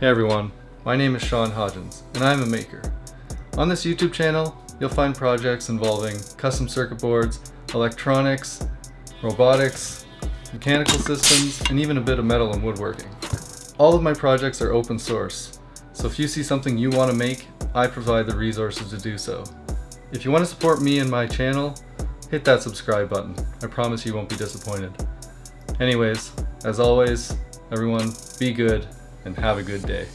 Hey everyone, my name is Sean Hodgins, and I'm a maker. On this YouTube channel, you'll find projects involving custom circuit boards, electronics, robotics, mechanical systems, and even a bit of metal and woodworking. All of my projects are open source, so if you see something you want to make, I provide the resources to do so. If you want to support me and my channel, hit that subscribe button. I promise you won't be disappointed. Anyways, as always, everyone, be good and have a good day.